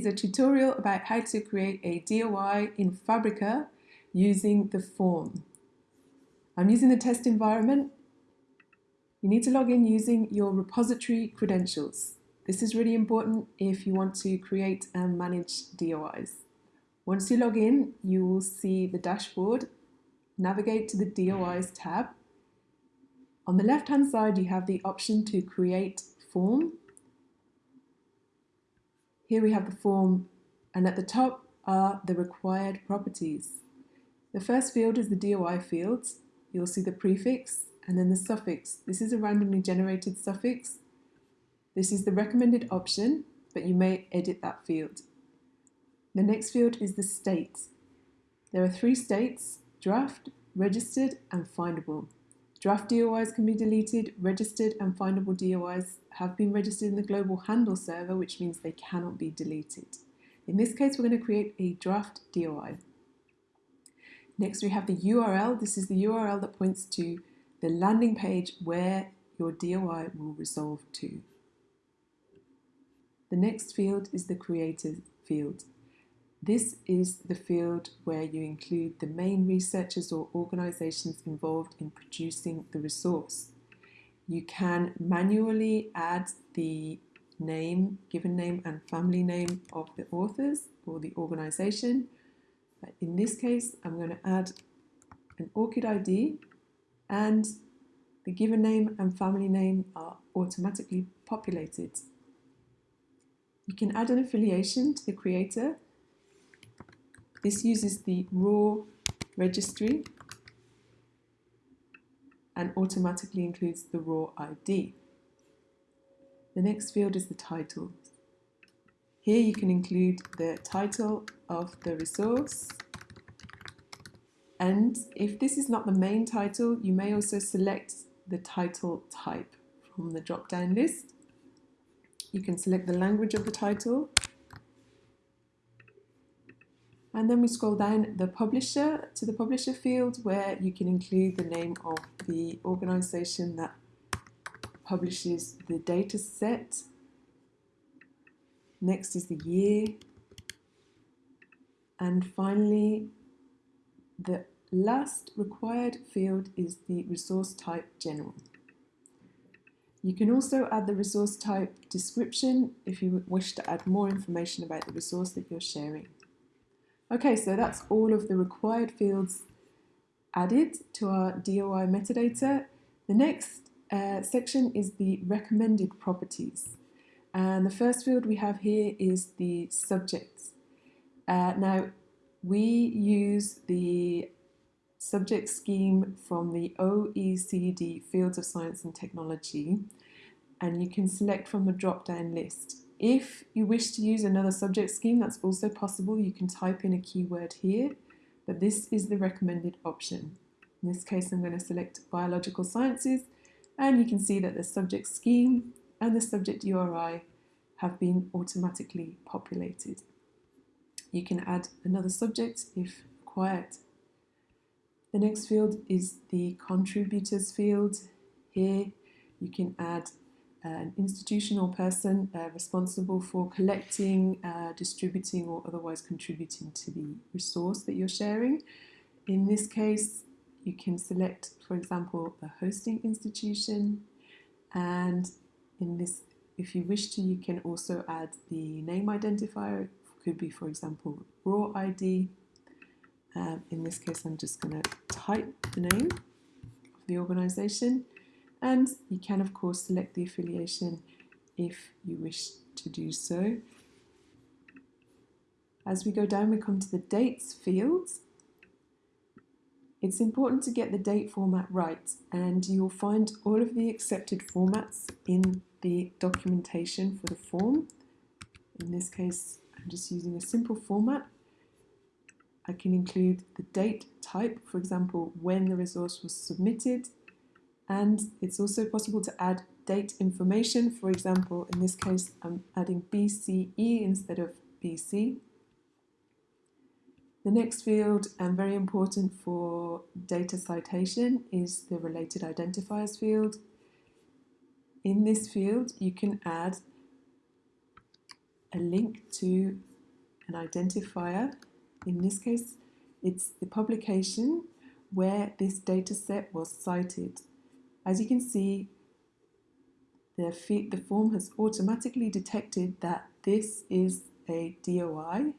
is a tutorial about how to create a DOI in Fabrica using the form. I'm using the test environment. You need to log in using your repository credentials. This is really important if you want to create and manage DOIs. Once you log in, you will see the dashboard. Navigate to the DOIs tab. On the left-hand side, you have the option to create form here we have the form and at the top are the required properties. The first field is the DOI field. You'll see the prefix and then the suffix. This is a randomly generated suffix. This is the recommended option, but you may edit that field. The next field is the state. There are three states, draft, registered and findable. Draft DOIs can be deleted, registered and findable DOIs have been registered in the global handle server, which means they cannot be deleted. In this case, we're going to create a draft DOI. Next, we have the URL. This is the URL that points to the landing page where your DOI will resolve to. The next field is the creator field. This is the field where you include the main researchers or organisations involved in producing the resource. You can manually add the name, given name and family name of the authors or the organisation. In this case, I'm going to add an ORCID ID and the given name and family name are automatically populated. You can add an affiliation to the creator this uses the ROR registry and automatically includes the ROR ID. The next field is the title. Here you can include the title of the resource and if this is not the main title, you may also select the title type from the drop-down list. You can select the language of the title and then we scroll down the publisher to the publisher field where you can include the name of the organization that publishes the data set. Next is the year. And finally, the last required field is the resource type general. You can also add the resource type description if you wish to add more information about the resource that you're sharing. Okay, so that's all of the required fields added to our DOI metadata. The next uh, section is the recommended properties. And the first field we have here is the subjects. Uh, now, we use the subject scheme from the OECD Fields of Science and Technology, and you can select from the drop-down list. If you wish to use another subject scheme, that's also possible. You can type in a keyword here, but this is the recommended option. In this case, I'm going to select biological sciences, and you can see that the subject scheme and the subject URI have been automatically populated. You can add another subject if required. The next field is the contributors field. Here you can add an institutional person uh, responsible for collecting, uh, distributing or otherwise contributing to the resource that you're sharing. In this case, you can select, for example, a hosting institution and in this, if you wish to, you can also add the name identifier. It could be, for example, ROR ID. Um, in this case, I'm just going to type the name of the organization and you can of course select the affiliation if you wish to do so. As we go down we come to the dates fields. It's important to get the date format right and you'll find all of the accepted formats in the documentation for the form. In this case I'm just using a simple format. I can include the date type, for example when the resource was submitted, and it's also possible to add date information. For example, in this case, I'm adding BCE instead of BC. The next field, and very important for data citation, is the related identifiers field. In this field, you can add a link to an identifier. In this case, it's the publication where this dataset was cited. As you can see, the, the form has automatically detected that this is a DOI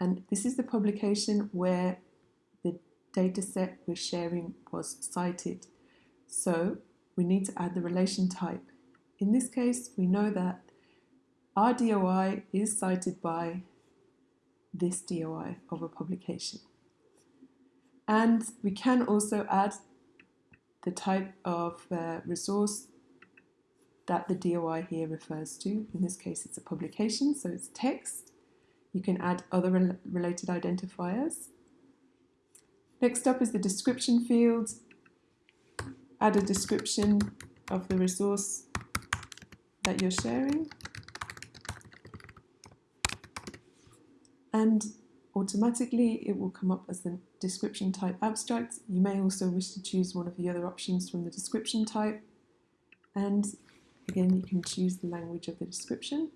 and this is the publication where the dataset we're sharing was cited. So we need to add the relation type. In this case, we know that our DOI is cited by this DOI of a publication. And we can also add the type of uh, resource that the DOI here refers to. In this case, it's a publication, so it's text. You can add other rel related identifiers. Next up is the description field. Add a description of the resource that you're sharing. And automatically it will come up as the description type abstract. You may also wish to choose one of the other options from the description type. And again, you can choose the language of the description.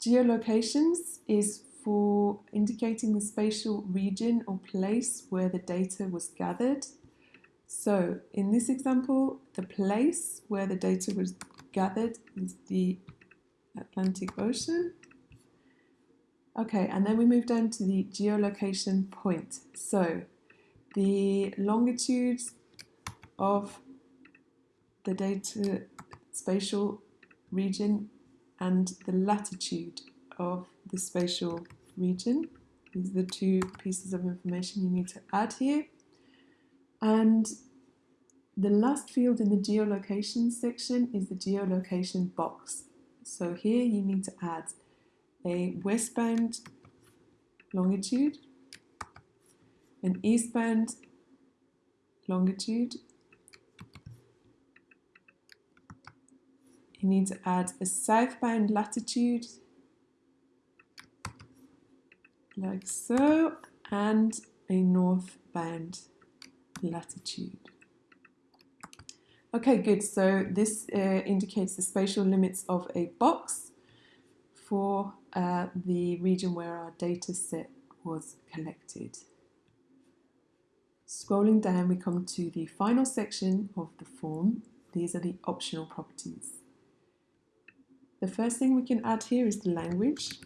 Geolocations is for indicating the spatial region or place where the data was gathered. So in this example, the place where the data was gathered is the Atlantic Ocean. Okay, and then we move down to the geolocation point. So the longitude of the data spatial region and the latitude of the spatial region. These are the two pieces of information you need to add here. And the last field in the geolocation section is the geolocation box. So here you need to add a westbound longitude, an eastbound longitude, you need to add a southbound latitude like so and a northbound latitude. Okay, good. So this uh, indicates the spatial limits of a box for uh, the region where our data set was collected. Scrolling down, we come to the final section of the form. These are the optional properties. The first thing we can add here is the language.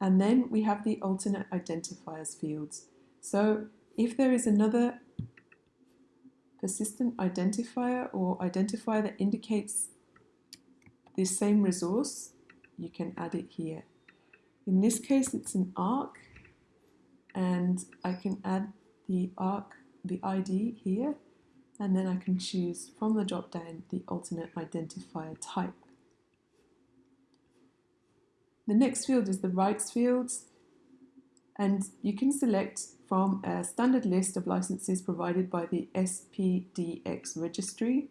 And then we have the alternate identifiers fields. So if there is another persistent identifier or identifier that indicates this same resource, you can add it here. In this case, it's an ARK, and I can add the ARK, the ID here, and then I can choose from the drop down the alternate identifier type. The next field is the rights fields, and you can select from a standard list of licenses provided by the SPDX registry.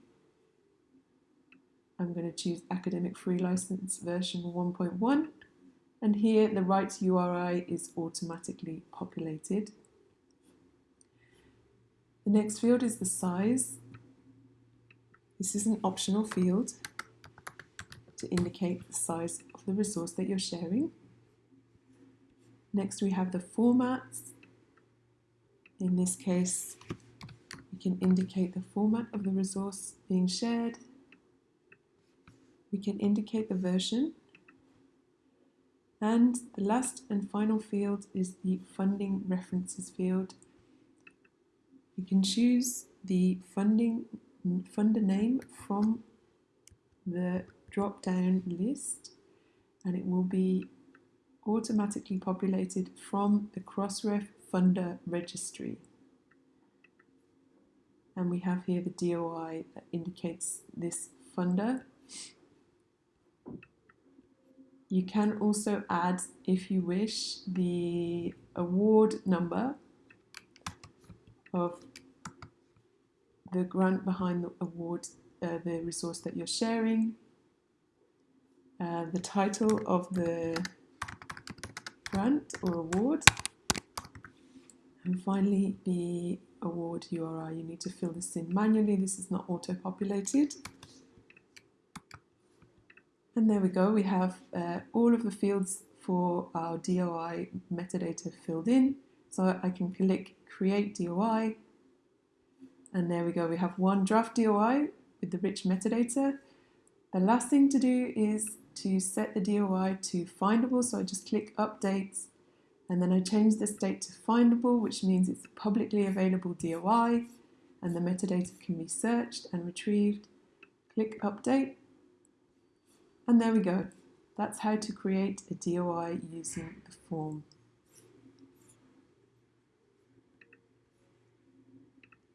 I'm going to choose Academic Free License version 1.1 and here the rights URI is automatically populated. The next field is the size. This is an optional field to indicate the size of the resource that you're sharing. Next we have the formats in this case, we can indicate the format of the resource being shared. We can indicate the version. And the last and final field is the funding references field. You can choose the funding funder name from the drop-down list and it will be automatically populated from the Crossref funder registry. And we have here the DOI that indicates this funder. You can also add, if you wish, the award number of the grant behind the award, uh, the resource that you're sharing, uh, the title of the grant or award, and finally, the award URI, you need to fill this in manually. This is not auto-populated. And there we go, we have uh, all of the fields for our DOI metadata filled in. So I can click Create DOI, and there we go, we have one draft DOI with the rich metadata. The last thing to do is to set the DOI to findable, so I just click Update, and then I change the state to findable, which means it's a publicly available DOI, and the metadata can be searched and retrieved. Click Update, and there we go. That's how to create a DOI using the form.